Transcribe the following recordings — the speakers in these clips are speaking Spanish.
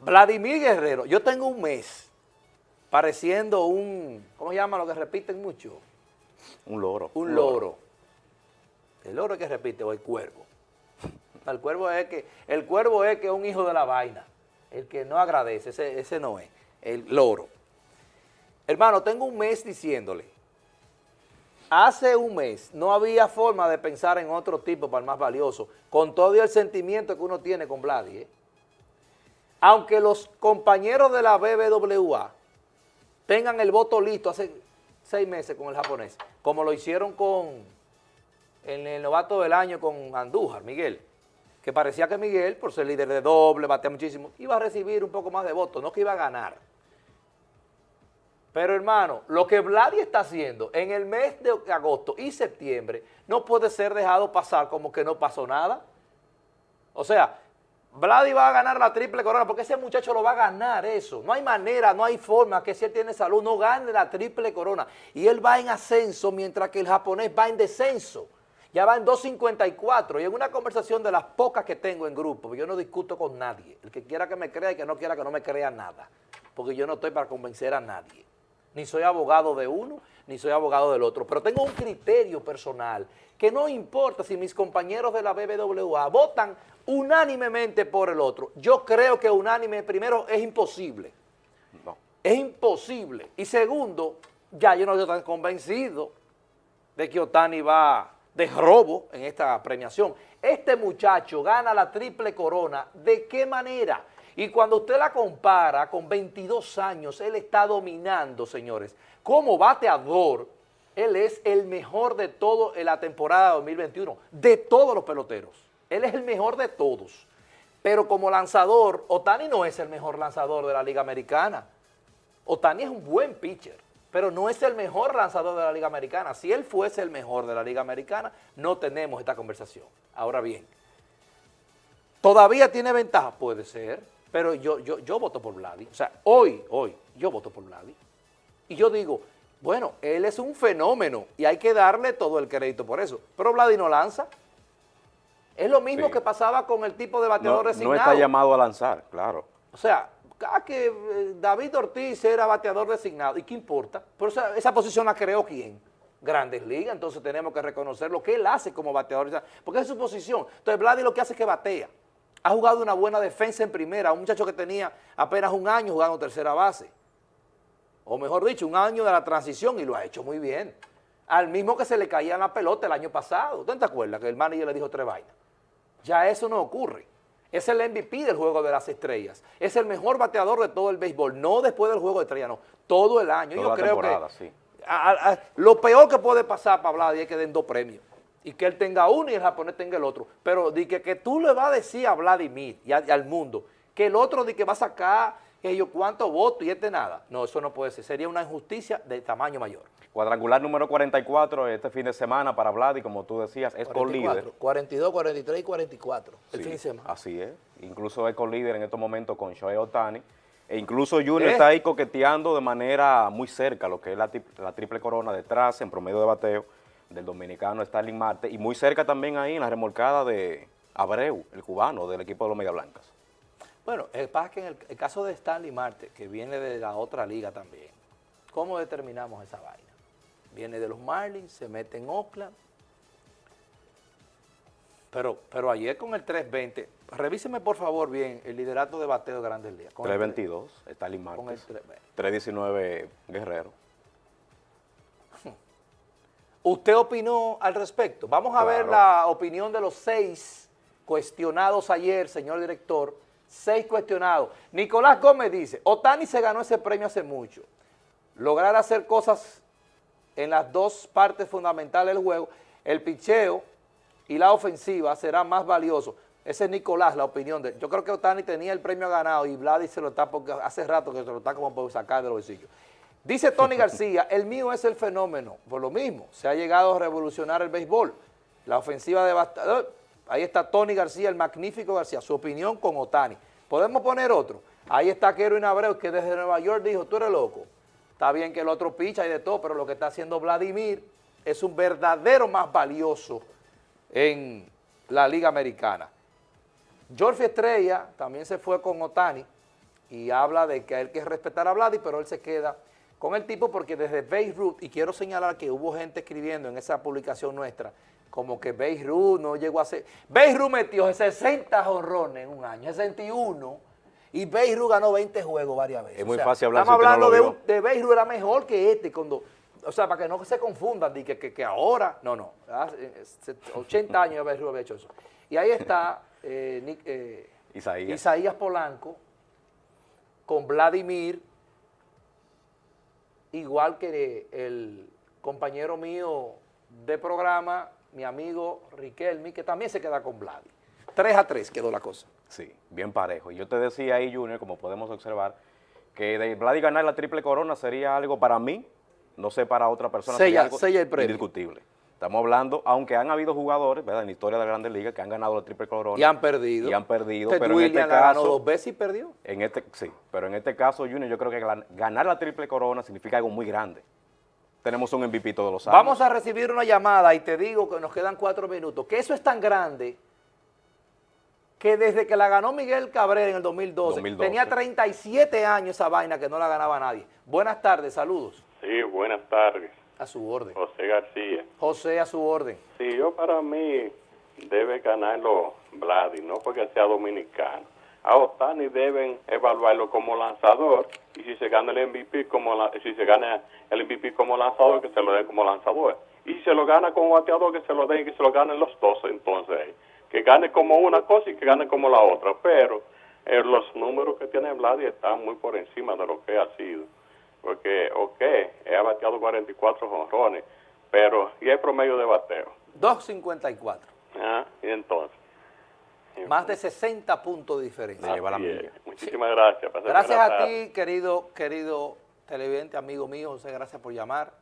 Vladimir Guerrero, yo tengo un mes pareciendo un, ¿cómo se llama lo que repiten mucho? Un loro. Un loro. El loro es que repite, o el cuervo. El cuervo es que, el cuervo es que es un hijo de la vaina. El que no agradece, ese, ese no es. El loro. Hermano, tengo un mes diciéndole, hace un mes no había forma de pensar en otro tipo para el más valioso, con todo el sentimiento que uno tiene con Vladi, ¿eh? Aunque los compañeros de la BBWA tengan el voto listo hace seis meses con el japonés, como lo hicieron con en el novato del año con Andújar, Miguel, que parecía que Miguel, por ser líder de doble, batea muchísimo, iba a recibir un poco más de votos, no que iba a ganar. Pero hermano, lo que Vladi está haciendo en el mes de agosto y septiembre no puede ser dejado pasar como que no pasó nada. O sea, Vladi va a ganar la triple corona, porque ese muchacho lo va a ganar eso. No hay manera, no hay forma que si él tiene salud no gane la triple corona. Y él va en ascenso mientras que el japonés va en descenso. Ya va en 2.54 y en una conversación de las pocas que tengo en grupo, yo no discuto con nadie. El que quiera que me crea y que no quiera que no me crea nada. Porque yo no estoy para convencer a nadie. Ni soy abogado de uno, ni soy abogado del otro. Pero tengo un criterio personal que no importa si mis compañeros de la BBWA votan unánimemente por el otro. Yo creo que unánime, primero, es imposible. No. Es imposible. Y segundo, ya yo no estoy tan convencido de que Otani va de robo en esta premiación. Este muchacho gana la triple corona. ¿De qué manera? Y cuando usted la compara con 22 años, él está dominando, señores. Como bateador, él es el mejor de todo en la temporada 2021, de todos los peloteros. Él es el mejor de todos. Pero como lanzador, Otani no es el mejor lanzador de la Liga Americana. Otani es un buen pitcher, pero no es el mejor lanzador de la Liga Americana. Si él fuese el mejor de la Liga Americana, no tenemos esta conversación. Ahora bien, ¿todavía tiene ventaja? Puede ser, pero yo, yo, yo voto por Vladi. O sea, hoy, hoy, yo voto por Vladi. Y yo digo, bueno, él es un fenómeno y hay que darle todo el crédito por eso. Pero Vladi no lanza. Es lo mismo que pasaba con el tipo de bateador designado. No está llamado a lanzar, claro. O sea, cada que eh, David Ortiz era bateador designado, ¿y qué importa? Pero esa, esa posición la creó quién? Grandes Ligas, entonces tenemos que reconocer lo que él hace como bateador, porque es su posición. Entonces Vladi lo que hace es que batea. Ha jugado una buena defensa en primera, un muchacho que tenía apenas un año jugando tercera base. O mejor dicho, un año de la transición y lo ha hecho muy bien. Al mismo que se le caía la pelota el año pasado. ¿Usted te acuerda que el manager le dijo tres vainas? Ya eso no ocurre. Es el MVP del Juego de las Estrellas. Es el mejor bateador de todo el béisbol. No después del Juego de Estrellas, no. Todo el año. Yo creo que sí. lo peor que puede pasar para Vladi es que den dos premios. Y que él tenga uno y el japonés tenga el otro. Pero di que, que tú le vas a decir a Vladimir y, al mundo que el otro di que va a sacar que yo cuánto voto y este nada. No, eso no puede ser. Sería una injusticia de tamaño mayor. Cuadrangular número 44 este fin de semana para Vlad y como tú decías, es con líder. 42, 43 y 44 el fin de semana. Así es. Incluso es con líder en estos momentos con Shohei Otani. E incluso Junior está ahí coqueteando de manera muy cerca lo que es la, la, triple corona detrás en promedio de bateo del dominicano Starling Marte y muy cerca también ahí en la remolcada de Abreu, el cubano del equipo de los Media Blancas. Bueno, el pasa que en el, caso de Stanley Marte, que viene de la otra liga también, ¿cómo determinamos esa vaina? Viene de los Marlins, se mete en Oakland, pero, pero ayer con el 320, revíseme por favor bien el liderato de bateo de Grandes Ligas. 322, Stanley Marte. 319 Guerrero. ¿Usted opinó al respecto? Vamos a ver la opinión de los seis cuestionados ayer, señor director, seis cuestionados. Nicolás Gómez dice, Otani se ganó ese premio hace mucho. Lograr hacer cosas en las dos partes fundamentales del juego, el picheo y la ofensiva será más valioso. Ese es Nicolás, la opinión de Yo creo que Otani tenía el premio ganado y Vladi se lo está, porque hace rato que se lo está como por sacar de los bolsillos. Dice Tony García, el mío es el fenómeno. Por lo mismo, se ha llegado a revolucionar el béisbol. La ofensiva devastadora Ahí está Tony García, el magnífico García, su opinión con Otani. ¿Podemos poner otro? Ahí está Kerwin Abreu, que desde Nueva York dijo, tú eres loco. Está bien que el otro picha y de todo, pero lo que está haciendo Vladimir es un verdadero más valioso en la Liga Americana. George Estrella también se fue con Otani. y habla de que hay que respetar a Vladi, pero él se queda con el tipo porque desde Beirut, y quiero señalar que hubo gente escribiendo en esa publicación nuestra, como que Beirut no llegó a ser... Beirut metió 60 jonrones en un año, 61, y Beirut ganó 20 juegos varias veces. Es muy fácil hablar Estamos si usted no hablando de, un, de Beirut era mejor que este, cuando... O sea, para que no se confundan, de que, que, que ahora, no, no, hace, eh, 80 años Beirut había hecho eso. Y ahí está eh, Nick, eh, Isaías. Isaías Polanco con Vladimir, igual que el compañero mío de programa, mi amigo Riquelme, que también se queda con Vladi. 3 a 3 quedó la cosa. Sí, bien parejo. Y yo te decía ahí, Junior, como podemos observar, que de Vladi ganar la triple corona sería algo para mí, no sé para otra persona, Sella- sería algo sella el premio. indiscutible. Estamos hablando, aunque han habido jugadores, ¿verdad? En la historia de la Grandes Ligas que han ganado la triple corona. Y han perdido. Y han perdido, Ted pero en este la ganó caso- dos veces y perdió. En este, sí, pero en este caso, Junior, yo creo que gan- ganar la triple corona significa algo muy grande. Tenemos un MVP todos los años. Vamos a recibir una llamada y te digo que nos quedan cuatro minutos, que eso es tan grande que desde que la ganó Miguel Cabrera en el 2012, 2012. tenía 37 años esa vaina que no la ganaba nadie. Buenas tardes, saludos. Sí, buenas tardes. A su orden. José García. José, a su orden. Sí, yo para mí debe ganarlo Vladi, no porque sea dominicano. A Otani deben evaluarlo como lanzador y si se gana el MVP como la- si se gana el MVP como lanzador que se lo den como lanzador y si se lo gana como bateador que se lo den y que se lo ganen los dos entonces que gane como una cosa y que gane como la otra pero eh, los números que tiene Vladi están muy por encima de lo que ha sido porque ok he bateado 44 jonrones pero y hay promedio de bateo 2.54. Ah, y entonces. Más de 60 puntos de diferencia. Lleva la milla. Muchísimas gracias. Gracias a tarde. ti, querido, querido televidente, amigo mío, José, gracias por llamar.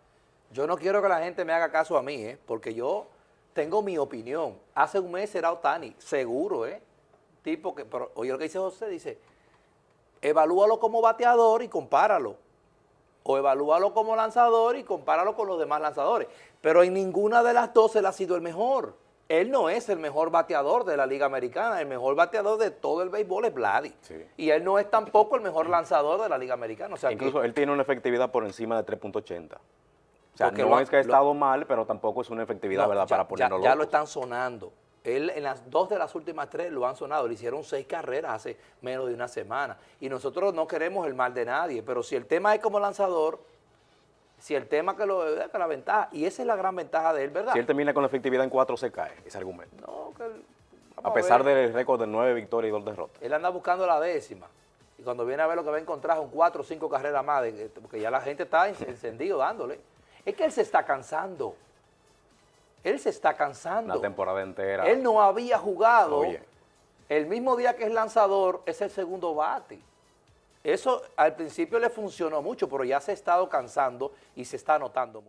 Yo no quiero que la gente me haga caso a mí, ¿eh? porque yo tengo mi opinión. Hace un mes era Otani, seguro, ¿eh? Tipo que, pero oye lo que dice José, dice, evalúalo como bateador y compáralo. O evalúalo como lanzador y compáralo con los demás lanzadores. Pero en ninguna de las dos él ha sido el mejor. Él no es el mejor bateador de la Liga Americana. El mejor bateador de todo el béisbol es Vladi. Sí. Y él no es tampoco el mejor lanzador de la Liga Americana. O sea, que- Incluso él tiene una efectividad por encima de 3.80. O sea, no lo- es que ha lo- estado mal, pero tampoco es una efectividad, no, ¿verdad? ya, para ya- ponerlo ya lo locos. están sonando. Él en las dos de las últimas tres lo han sonado. Le hicieron seis carreras hace menos de una semana. Y nosotros no queremos el mal de nadie. Pero si el tema es como lanzador, si el tema que lo que la ventaja, y esa es la gran ventaja de él, ¿verdad? Si él termina con la efectividad en 4, se cae ese argumento. No, que él- A pesar del récord de 9 victorias y 2 derrotas. Él anda buscando la décima. Y cuando viene a ver lo que va a encontrar son cuatro o cinco carreras más, de- porque ya la gente está en- encendido dándole. Es que él se está cansando. Él se está cansando. Una temporada entera. Él no había jugado. Oye. El mismo día que es lanzador, es el segundo bate. Eso al principio le funcionó mucho, pero ya se ha estado cansando y se está notando mucho.